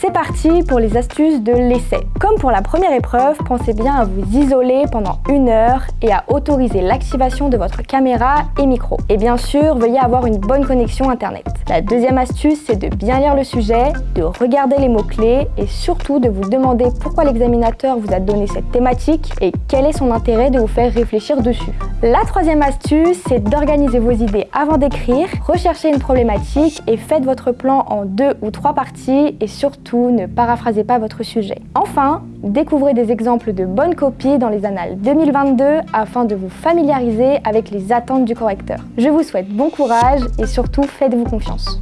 C'est parti pour les astuces de l'essai. Comme pour la première épreuve, pensez bien à vous isoler pendant une heure et à autoriser l'activation de votre caméra et micro. Et bien sûr, veuillez avoir une bonne connexion internet. La deuxième astuce, c'est de bien lire le sujet, de regarder les mots-clés et surtout de vous demander pourquoi l'examinateur vous a donné cette thématique et quel est son intérêt de vous faire réfléchir dessus. La troisième astuce, c'est d'organiser vos idées avant d'écrire, recherchez une problématique et faites votre plan en deux ou trois parties et surtout ne paraphrasez pas votre sujet. Enfin, découvrez des exemples de bonnes copies dans les annales 2022 afin de vous familiariser avec les attentes du correcteur. Je vous souhaite bon courage et surtout faites-vous confiance.